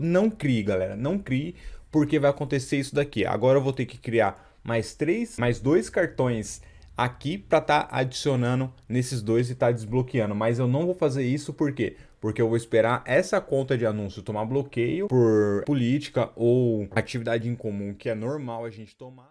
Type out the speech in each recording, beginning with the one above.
não crie, galera, não crie, porque vai acontecer isso daqui. Agora eu vou ter que criar mais três, mais dois cartões aqui para estar tá adicionando nesses dois e estar tá desbloqueando. Mas eu não vou fazer isso por quê? Porque eu vou esperar essa conta de anúncio tomar bloqueio por política ou atividade em comum que é normal a gente tomar.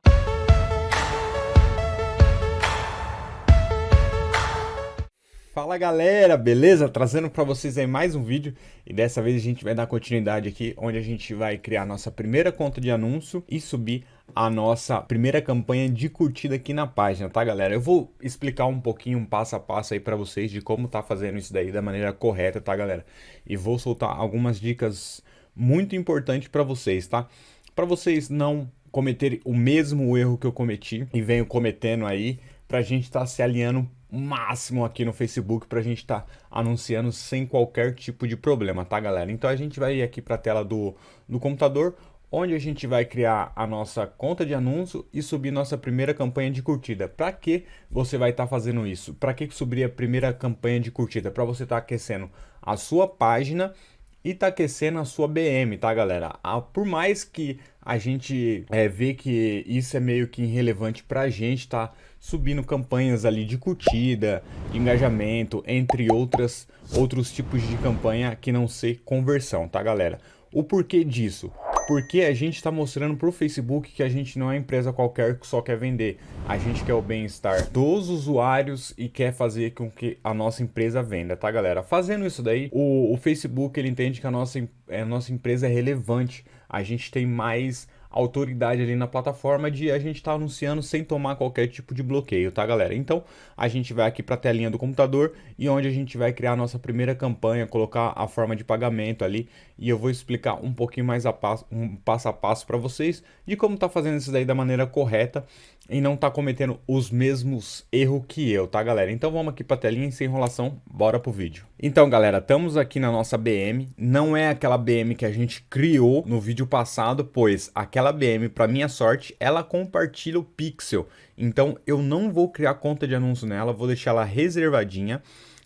Fala galera, beleza? Trazendo para vocês aí mais um vídeo e dessa vez a gente vai dar continuidade aqui onde a gente vai criar nossa primeira conta de anúncio e subir a nossa primeira campanha de curtida aqui na página, tá galera? Eu vou explicar um pouquinho, um passo a passo aí para vocês de como tá fazendo isso daí da maneira correta, tá galera? E vou soltar algumas dicas muito importantes para vocês, tá? Para vocês não cometerem o mesmo erro que eu cometi e venho cometendo aí, pra gente estar tá se alinhando máximo aqui no Facebook para a gente estar tá anunciando sem qualquer tipo de problema, tá galera? Então a gente vai ir aqui para a tela do, do computador, onde a gente vai criar a nossa conta de anúncio e subir nossa primeira campanha de curtida. Para que você vai estar tá fazendo isso? Para que subir a primeira campanha de curtida? Para você estar tá aquecendo a sua página e tá aquecendo a sua BM, tá galera? Ah, por mais que a gente é, vê que isso é meio que irrelevante pra gente, tá subindo campanhas ali de curtida, de engajamento, entre outras outros tipos de campanha que não ser conversão, tá galera? O porquê disso? Porque a gente está mostrando para o Facebook que a gente não é empresa qualquer que só quer vender. A gente quer o bem-estar dos usuários e quer fazer com que a nossa empresa venda, tá galera? Fazendo isso daí, o, o Facebook ele entende que a nossa, a nossa empresa é relevante. A gente tem mais autoridade ali na plataforma de a gente estar tá anunciando sem tomar qualquer tipo de bloqueio, tá galera? Então a gente vai aqui para a telinha do computador e onde a gente vai criar a nossa primeira campanha, colocar a forma de pagamento ali e eu vou explicar um pouquinho mais a passo, um passo a passo para vocês de como tá fazendo isso daí da maneira correta e não tá cometendo os mesmos erros que eu, tá galera? Então vamos aqui para a telinha sem enrolação, bora pro vídeo. Então galera, estamos aqui na nossa BM, não é aquela BM que a gente criou no vídeo passado, pois aquela BM, para minha sorte, ela compartilha o pixel, então eu não vou criar conta de anúncio nela, vou deixar ela reservadinha,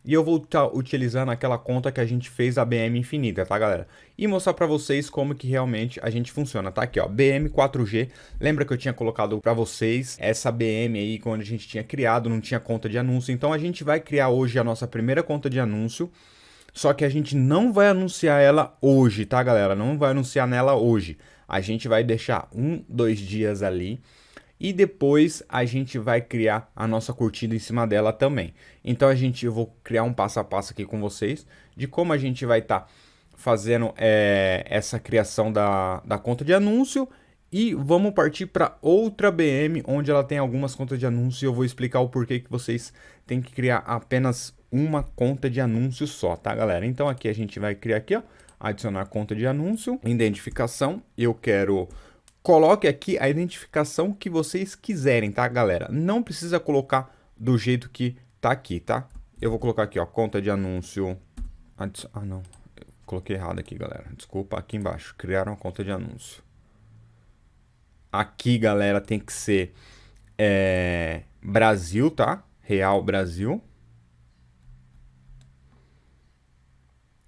e eu vou estar tá utilizando aquela conta que a gente fez a BM infinita, tá galera? E mostrar para vocês como que realmente a gente funciona, tá aqui ó, BM 4G, lembra que eu tinha colocado para vocês essa BM aí quando a gente tinha criado, não tinha conta de anúncio, então a gente vai criar hoje a nossa primeira conta de anúncio, só que a gente não vai anunciar ela hoje, tá galera? Não vai anunciar nela hoje, a gente vai deixar um, dois dias ali, e depois a gente vai criar a nossa curtida em cima dela também. Então a gente, eu vou criar um passo a passo aqui com vocês de como a gente vai estar tá fazendo é, essa criação da, da conta de anúncio e vamos partir para outra BM onde ela tem algumas contas de anúncio e eu vou explicar o porquê que vocês têm que criar apenas uma conta de anúncio só, tá galera? Então aqui a gente vai criar aqui, ó, adicionar conta de anúncio, identificação, eu quero Coloque aqui a identificação que vocês quiserem, tá, galera? Não precisa colocar do jeito que tá aqui, tá? Eu vou colocar aqui, ó, conta de anúncio. Ah, não. Eu coloquei errado aqui, galera. Desculpa, aqui embaixo. Criaram uma conta de anúncio. Aqui, galera, tem que ser é, Brasil, tá? Real Brasil.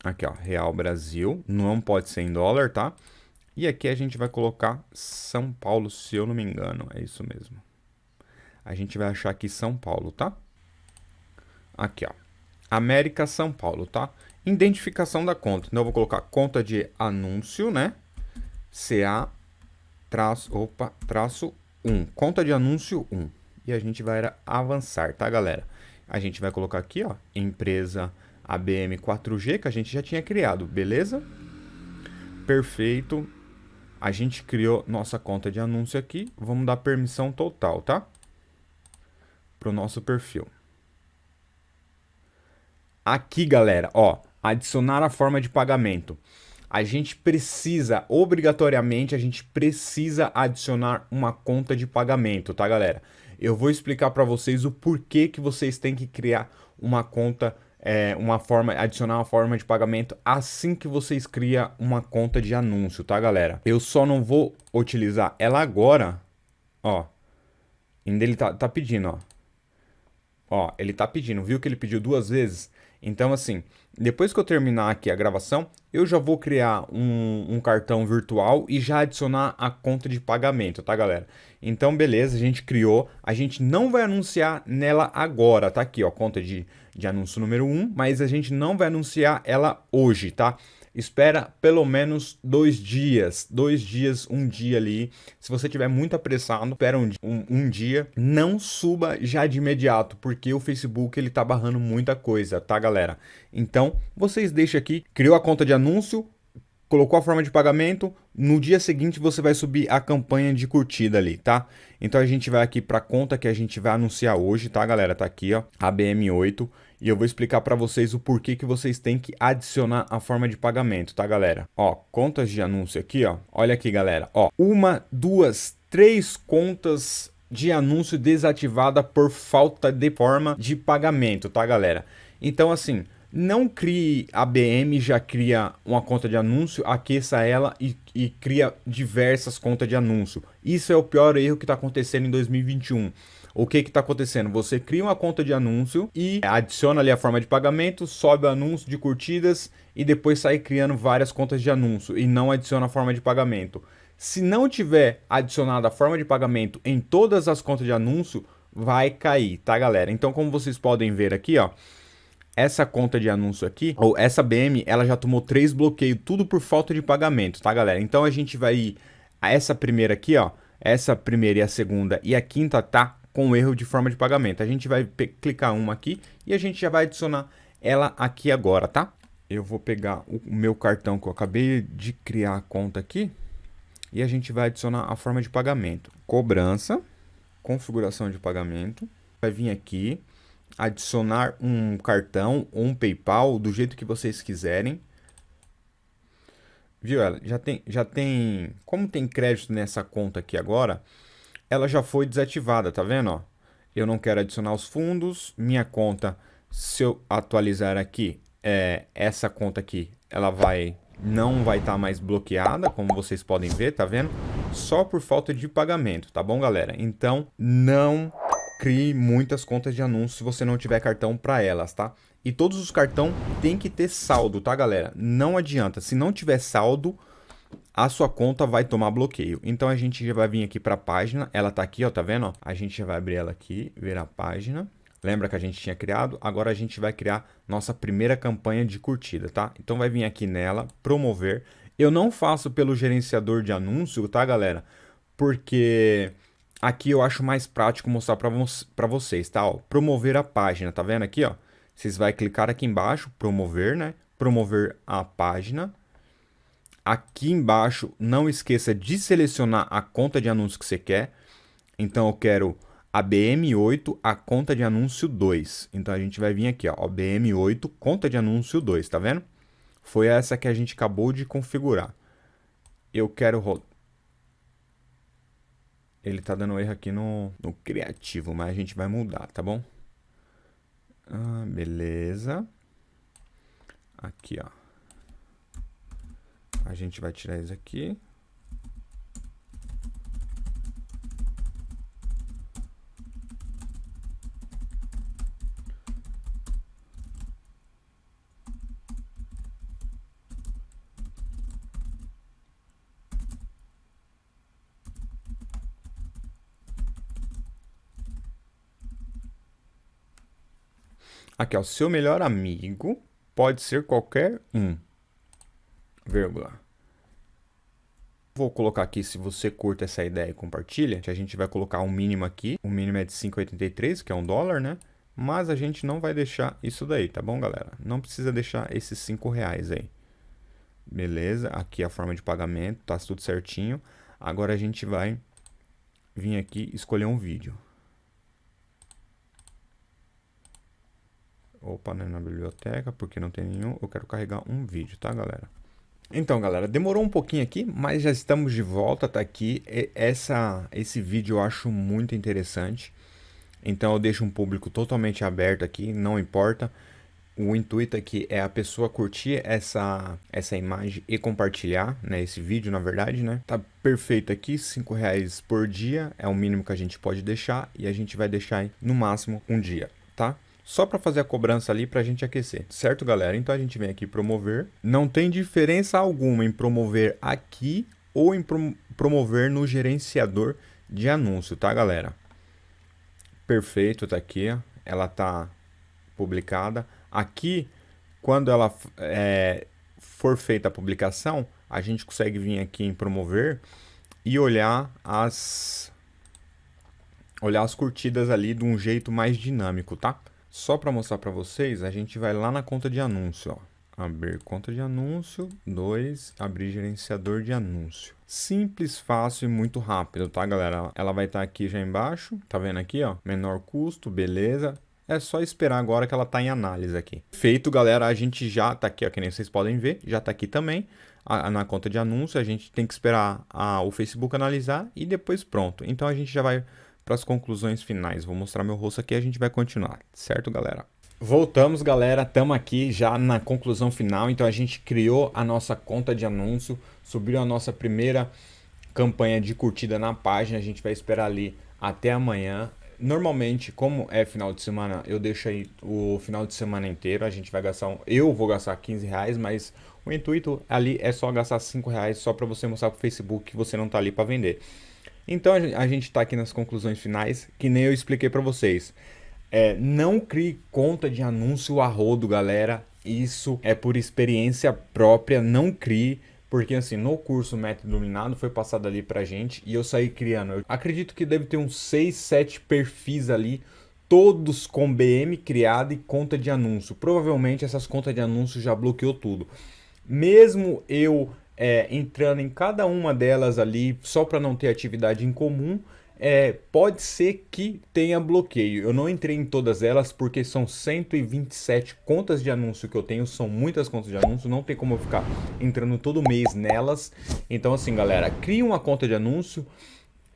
Aqui, ó, Real Brasil. Não pode ser em dólar, tá? E aqui a gente vai colocar São Paulo, se eu não me engano. É isso mesmo. A gente vai achar aqui São Paulo, tá? Aqui, ó. América São Paulo, tá? Identificação da conta. Então eu vou colocar conta de anúncio, né? CA traço, opa, traço 1. Conta de anúncio 1. E a gente vai avançar, tá, galera? A gente vai colocar aqui, ó, empresa ABM 4G, que a gente já tinha criado, beleza? Perfeito. A gente criou nossa conta de anúncio aqui. Vamos dar permissão total, tá? Para o nosso perfil. Aqui, galera, ó, adicionar a forma de pagamento. A gente precisa, obrigatoriamente, a gente precisa adicionar uma conta de pagamento, tá, galera? Eu vou explicar para vocês o porquê que vocês têm que criar uma conta é, uma forma, adicionar uma forma de pagamento assim que vocês criam uma conta de anúncio, tá galera? Eu só não vou utilizar ela agora, ó, ainda ele tá, tá pedindo, ó. Ó, ele tá pedindo, viu que ele pediu duas vezes? Então, assim, depois que eu terminar aqui a gravação, eu já vou criar um, um, cartão virtual e já adicionar a conta de pagamento, tá, galera? Então, beleza, a gente criou. A gente não vai anunciar nela agora, tá aqui, ó, conta de, de anúncio número 1, mas a gente não vai anunciar ela hoje, tá? Espera pelo menos dois dias, dois dias, um dia ali. Se você tiver muito apressado, espera um, um, um, dia. Não suba já de imediato, porque o Facebook ele tá barrando muita coisa, tá, galera? Então, vocês deixam aqui, criou a conta de anúncio, colocou a forma de pagamento, no dia seguinte você vai subir a campanha de curtida ali, tá? Então a gente vai aqui para a conta que a gente vai anunciar hoje, tá, galera? Tá aqui, ó, ABM8 e eu vou explicar para vocês o porquê que vocês têm que adicionar a forma de pagamento, tá, galera? Ó, contas de anúncio aqui, ó. Olha aqui, galera. Ó, uma, duas, três contas de anúncio desativada por falta de forma de pagamento, tá, galera? Então, assim, não crie a BM, já cria uma conta de anúncio, aqueça ela e, e cria diversas contas de anúncio. Isso é o pior erro que está acontecendo em 2021 o que está acontecendo? Você cria uma conta de anúncio e adiciona ali a forma de pagamento, sobe o anúncio de curtidas e depois sai criando várias contas de anúncio e não adiciona a forma de pagamento. Se não tiver adicionado a forma de pagamento em todas as contas de anúncio, vai cair, tá galera? Então como vocês podem ver aqui, ó, essa conta de anúncio aqui, ou essa BM, ela já tomou três bloqueios, tudo por falta de pagamento, tá galera? Então a gente vai ir a essa primeira aqui, ó, essa primeira e a segunda e a quinta tá com erro de forma de pagamento. A gente vai clicar uma aqui e a gente já vai adicionar ela aqui agora, tá? Eu vou pegar o meu cartão que eu acabei de criar a conta aqui e a gente vai adicionar a forma de pagamento. Cobrança, configuração de pagamento, vai vir aqui, adicionar um cartão ou um PayPal do jeito que vocês quiserem. Viu? Ela já tem, já tem, como tem crédito nessa conta aqui agora, ela já foi desativada, tá vendo? Ó? Eu não quero adicionar os fundos, minha conta, se eu atualizar aqui, é, essa conta aqui, ela vai não vai estar tá mais bloqueada, como vocês podem ver, tá vendo? Só por falta de pagamento, tá bom, galera? Então, não crie muitas contas de anúncio se você não tiver cartão para elas, tá? E todos os cartões tem que ter saldo, tá, galera? Não adianta, se não tiver saldo, a sua conta vai tomar bloqueio. Então a gente já vai vir aqui para a página, ela tá aqui, ó, tá vendo? A gente já vai abrir ela aqui, ver a página. Lembra que a gente tinha criado? Agora a gente vai criar nossa primeira campanha de curtida, tá? Então vai vir aqui nela, promover. Eu não faço pelo gerenciador de anúncio, tá, galera? Porque aqui eu acho mais prático mostrar para vocês, tá? Ó, promover a página, tá vendo aqui, ó? Vocês vai clicar aqui embaixo, promover, né? Promover a página Aqui embaixo, não esqueça de selecionar a conta de anúncio que você quer. Então, eu quero a BM8, a conta de anúncio 2. Então, a gente vai vir aqui, ó, BM8, conta de anúncio 2, tá vendo? Foi essa que a gente acabou de configurar. Eu quero... Ele tá dando erro aqui no, no criativo, mas a gente vai mudar, tá bom? Ah, beleza. Aqui, ó. A gente vai tirar isso aqui. Aqui, ó, seu melhor amigo pode ser qualquer um vírgula. Vou colocar aqui, se você curta essa ideia e compartilha, a gente vai colocar um mínimo aqui. O mínimo é de 5,83, que é um dólar, né? Mas a gente não vai deixar isso daí, tá bom, galera? Não precisa deixar esses 5 reais aí. Beleza, aqui a forma de pagamento, tá tudo certinho. Agora a gente vai vir aqui escolher um vídeo. Opa, não é na biblioteca, porque não tem nenhum. Eu quero carregar um vídeo, tá, galera? Então, galera, demorou um pouquinho aqui, mas já estamos de volta, tá aqui. Essa, esse vídeo eu acho muito interessante. Então eu deixo um público totalmente aberto aqui, não importa. O intuito aqui é a pessoa curtir essa, essa imagem e compartilhar, né? Esse vídeo, na verdade, né? Tá perfeito aqui, 5 reais por dia é o mínimo que a gente pode deixar e a gente vai deixar no máximo um dia, tá? Só para fazer a cobrança ali para a gente aquecer, certo, galera? Então a gente vem aqui promover. Não tem diferença alguma em promover aqui ou em promover no gerenciador de anúncio, tá, galera? Perfeito, tá aqui, ela tá publicada. Aqui, quando ela é, for feita a publicação, a gente consegue vir aqui em promover e olhar as olhar as curtidas ali de um jeito mais dinâmico, tá? Só para mostrar para vocês, a gente vai lá na conta de anúncio, ó. Abrir conta de anúncio, 2, abrir gerenciador de anúncio. Simples, fácil e muito rápido, tá, galera? Ela vai estar tá aqui já embaixo, tá vendo aqui, ó? Menor custo, beleza. É só esperar agora que ela tá em análise aqui. Feito, galera, a gente já tá aqui, ó, que nem vocês podem ver, já tá aqui também a, na conta de anúncio. A gente tem que esperar a, o Facebook analisar e depois pronto. Então a gente já vai para as conclusões finais. Vou mostrar meu rosto aqui e a gente vai continuar, certo, galera? Voltamos, galera. Estamos aqui já na conclusão final. Então, a gente criou a nossa conta de anúncio, subiu a nossa primeira campanha de curtida na página. A gente vai esperar ali até amanhã. Normalmente, como é final de semana, eu deixo aí o final de semana inteiro. A gente vai gastar, um, eu vou gastar 15 reais, mas o intuito ali é só gastar 5 reais só para você mostrar para o Facebook que você não está ali para vender. Então a gente está aqui nas conclusões finais, que nem eu expliquei para vocês. É, não crie conta de anúncio a rodo, galera. Isso é por experiência própria, não crie. Porque assim, no curso Método Iluminado foi passado ali pra gente e eu saí criando. Eu acredito que deve ter uns 6, 7 perfis ali, todos com BM criado e conta de anúncio. Provavelmente essas contas de anúncio já bloqueou tudo. Mesmo eu é, entrando em cada uma delas ali, só para não ter atividade em comum, é, pode ser que tenha bloqueio. Eu não entrei em todas elas porque são 127 contas de anúncio que eu tenho, são muitas contas de anúncio, não tem como eu ficar entrando todo mês nelas. Então assim, galera, cria uma conta de anúncio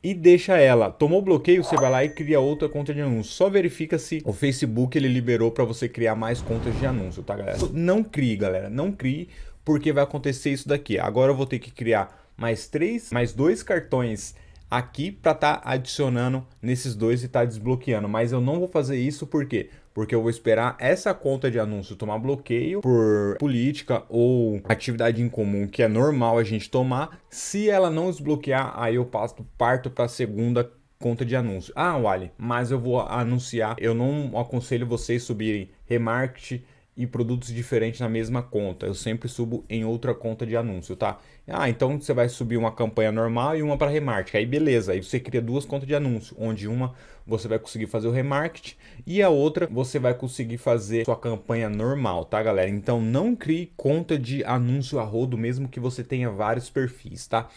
e deixa ela. Tomou bloqueio, você vai lá e cria outra conta de anúncio. Só verifica se o Facebook ele liberou para você criar mais contas de anúncio, tá, galera? Não crie, galera, não crie porque vai acontecer isso daqui. Agora eu vou ter que criar mais três, mais dois cartões aqui para estar tá adicionando nesses dois e estar tá desbloqueando. Mas eu não vou fazer isso por quê? Porque eu vou esperar essa conta de anúncio tomar bloqueio por política ou atividade em comum que é normal a gente tomar. Se ela não desbloquear, aí eu passo, parto para a segunda conta de anúncio. Ah, Wally, mas eu vou anunciar. Eu não aconselho vocês subirem remarketing e produtos diferentes na mesma conta. Eu sempre subo em outra conta de anúncio, tá? Ah, então você vai subir uma campanha normal e uma para remarketing. Aí beleza, aí você cria duas contas de anúncio, onde uma você vai conseguir fazer o remarketing e a outra você vai conseguir fazer sua campanha normal, tá, galera? Então não crie conta de anúncio a rodo, mesmo que você tenha vários perfis, tá?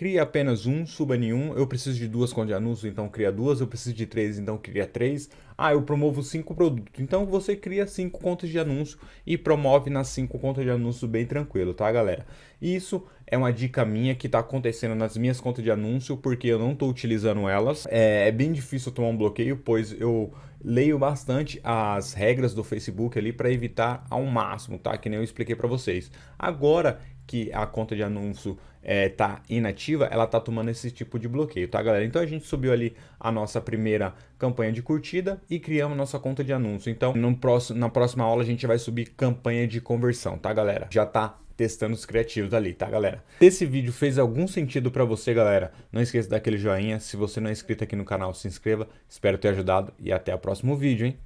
Cria apenas um, suba nenhum. Eu preciso de duas contas de anúncio, então cria duas. Eu preciso de três, então cria três. Ah, eu promovo cinco produtos. Então você cria cinco contas de anúncio e promove nas cinco contas de anúncio bem tranquilo, tá, galera? Isso é uma dica minha que está acontecendo nas minhas contas de anúncio, porque eu não estou utilizando elas. É, é bem difícil tomar um bloqueio, pois eu leio bastante as regras do Facebook ali para evitar ao máximo, tá? Que nem eu expliquei para vocês. Agora que a conta de anúncio está é, inativa, ela está tomando esse tipo de bloqueio, tá galera? Então a gente subiu ali a nossa primeira campanha de curtida e criamos nossa conta de anúncio. Então no próximo, na próxima aula a gente vai subir campanha de conversão, tá galera? Já tá testando os criativos ali, tá galera? Se esse vídeo fez algum sentido para você, galera, não esqueça daquele joinha. Se você não é inscrito aqui no canal, se inscreva. Espero ter ajudado e até o próximo vídeo, hein?